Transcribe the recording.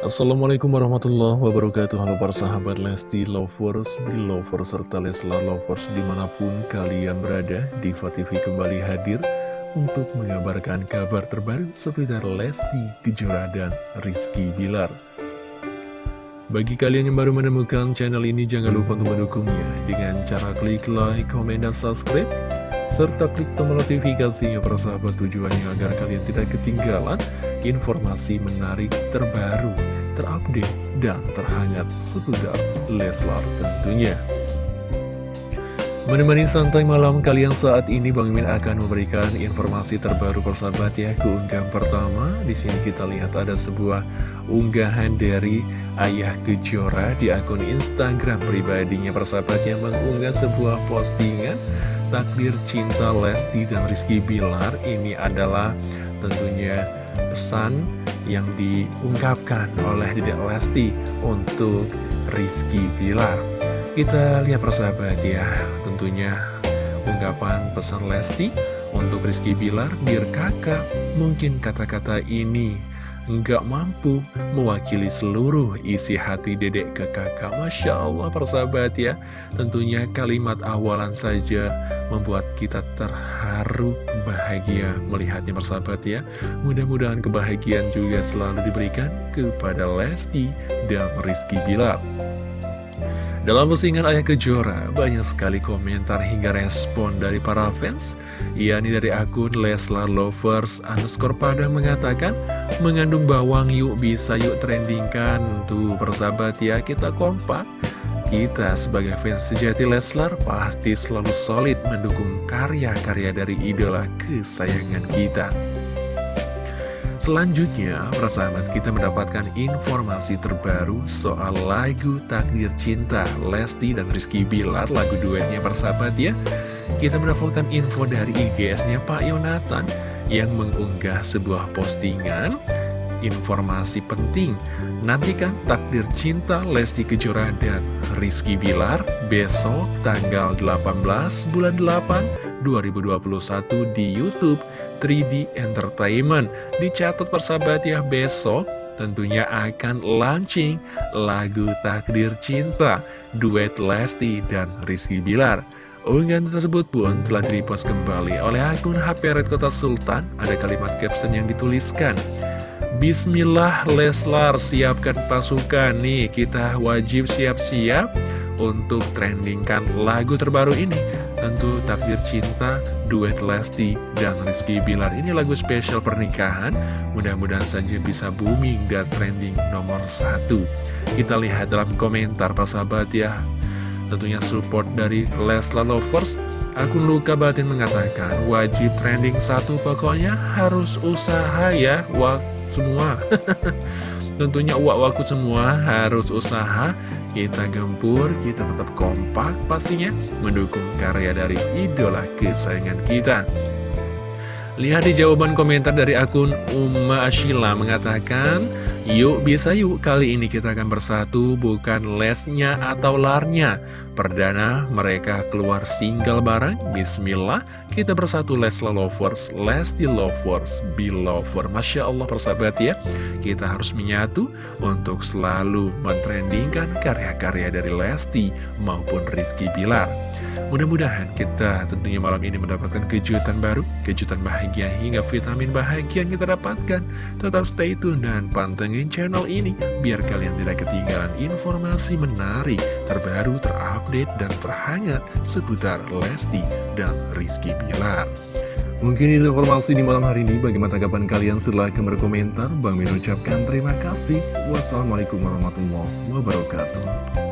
Assalamualaikum warahmatullahi wabarakatuh. Halo para sahabat Lesti Lovers, Belovers, serta Leslar Lovers di mana pun kalian berada Diva TV kembali hadir untuk mengabarkan kabar terbaru seputar Lesti Kejora dan Rizky Bilar. Bagi kalian yang baru menemukan channel ini jangan lupa untuk mendukungnya Dengan cara klik like, komen, dan subscribe serta klik tombol notifikasinya persahabat tujuannya agar kalian tidak ketinggalan informasi menarik terbaru, terupdate, dan terhangat seputar Leslar tentunya. Menemani santai malam kalian saat ini Bang Min akan memberikan informasi terbaru persahabat ya Keunggahan pertama di sini kita lihat ada sebuah unggahan dari Ayah Kejora di akun Instagram pribadinya persahabat yang mengunggah sebuah postingan Takdir cinta Lesti dan Rizky Bilar ini adalah tentunya pesan yang diungkapkan oleh Dedek Lesti untuk Rizky Bilar. Kita lihat persahabat ya, tentunya ungkapan pesan Lesti untuk Rizky Bilar, biar kakak, mungkin kata-kata ini nggak mampu mewakili seluruh isi hati dedek ke kakak. Masya Allah persahabat ya. Tentunya kalimat awalan saja membuat kita terharu bahagia melihatnya persahabat ya. Mudah-mudahan kebahagiaan juga selalu diberikan kepada Lesti dan Rizky Bilar dalam postingan Ayah Kejora, banyak sekali komentar hingga respon dari para fans. yakni dari akun Leslar Lovers underscore pada mengatakan, mengandung bawang yuk bisa yuk trendingkan. Tuh persahabat ya, kita kompak. Kita sebagai fans sejati Leslar pasti selalu solid mendukung karya-karya dari idola kesayangan kita. Selanjutnya, persahabat kita mendapatkan informasi terbaru soal lagu Takdir Cinta Lesti dan Rizky Bilar, lagu duetnya persahabat ya. Kita mendapatkan info dari IGS-nya Pak Yonatan yang mengunggah sebuah postingan informasi penting. Nantikan Takdir Cinta Lesti Kejora dan Rizky Bilar besok tanggal 18 bulan 8 2021 di Youtube 3D Entertainment. Dicatat persahabat ya besok tentunya akan launching lagu Takdir Cinta duet Lesti dan Rizky Bilar. Unggahan tersebut pun telah direpost kembali oleh akun HP Red Kota Sultan. Ada kalimat caption yang dituliskan. Bismillah Leslar siapkan pasukan nih kita wajib siap-siap untuk trendingkan lagu terbaru ini. Tentu takdir cinta, duet Lesti dan Rizky Bilar ini lagu spesial pernikahan. Mudah-mudahan saja bisa booming dan trending nomor satu. Kita lihat dalam komentar sahabat ya. Tentunya support dari Leslar Lovers. Akun Luka Batin mengatakan wajib trending satu pokoknya harus usaha ya Wah semua Tentunya uak waktu semua harus usaha kita gempur, kita tetap kompak pastinya mendukung karya dari idola kesayangan kita. Lihat di jawaban komentar dari akun Umma Ashila mengatakan, Yuk bisa yuk, kali ini kita akan bersatu bukan lesnya atau larnya. Perdana mereka keluar single bareng, Bismillah Kita bersatu Lesla Lovers, Lesti Lovers, Belover Masya Allah persahabat ya Kita harus menyatu untuk selalu mentrendingkan karya-karya dari Lesti maupun Rizky Bilar Mudah-mudahan kita tentunya malam ini mendapatkan kejutan baru, kejutan bahagia hingga vitamin bahagia yang kita dapatkan. Tetap stay tune dan pantengin channel ini biar kalian tidak ketinggalan informasi menarik, terbaru, terupdate, dan terhangat seputar Lesti dan Rizky Bilar. Mungkin itu informasi di malam hari ini. Bagaimana tanggapan kalian? Silahkan berkomentar. Bang Min ucapkan terima kasih. Wassalamualaikum warahmatullahi wabarakatuh.